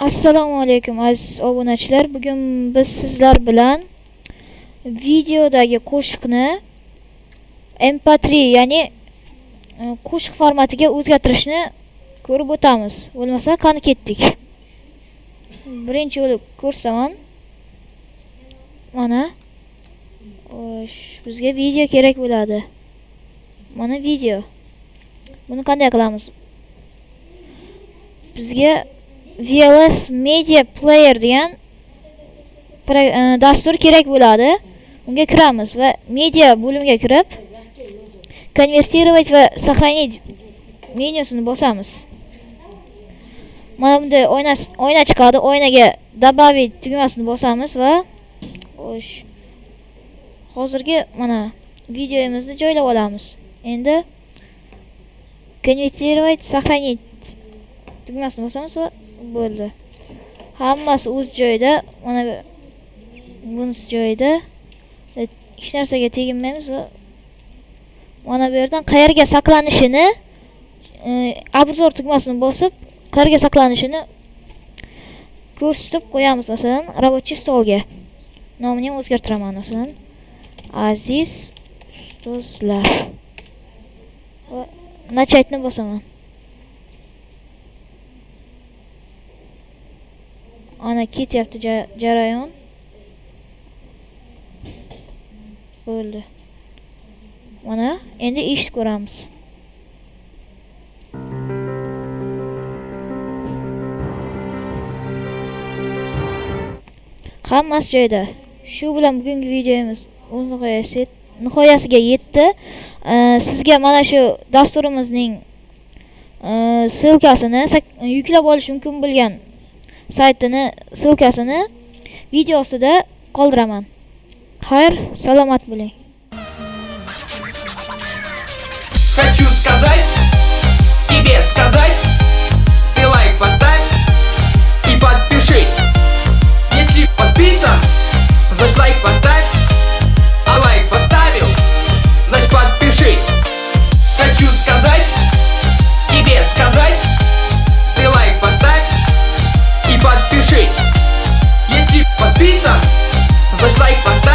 assalomu alaykum aziz obunachilar. Bugun biz sizlar bilan videodagi qo'shiqni mp3 ya'ni e, qo'shiq formatiga o'zgartirishni ko'rib o'tamiz. Bo'lmasa qani ketdik? Birinchi bo'lib ko'rsaman mana Xo'sh, bizga video kerak bo'ladi. Mana video. Buni qanday qilamiz? Bizga VLS Media Player degan e, dastur kerak bo'ladi. Unga kiramiz va media bo'limiga kirib konvertirovать va сохранить menyusini bosamiz. Mana bunda oyna oyna chiqadi. Oynaga добавить tugmasini bosamiz va xo'sh. Hozirgi mana videomizni joylab olamiz. Endi konvertirovать, сохранить tugmasini bosamiz va bo'ldi. Hammasi o'z joyida mana bunisi joyida. E, hech narsaga teginmaymiz va mana bu yerdan qayerga saqlanishini обзор e, tugmasini bosib qayerga saqlanishini ko'rsatib qo'yamiz. Masalan рабочий stolga nomini ham o'zgartiraman. Masalan aziz ustozlar. Va начатьni bosaman. Ana ketyapti jarayon. Bo'ldi. Mana endi eshitib ko'ramiz. Hammasi joyida. Shu bilan bugungi videomiz o'z nihoyasiga nihoyasiga yetdi. Sizga mana shu dasturimizning ssilkasini yuklab olish mumkin bo'lgan saytini silkasini video ostida qoldiraman. Xayr salomat bo'ling. Если подписан, зажь лайк поставь.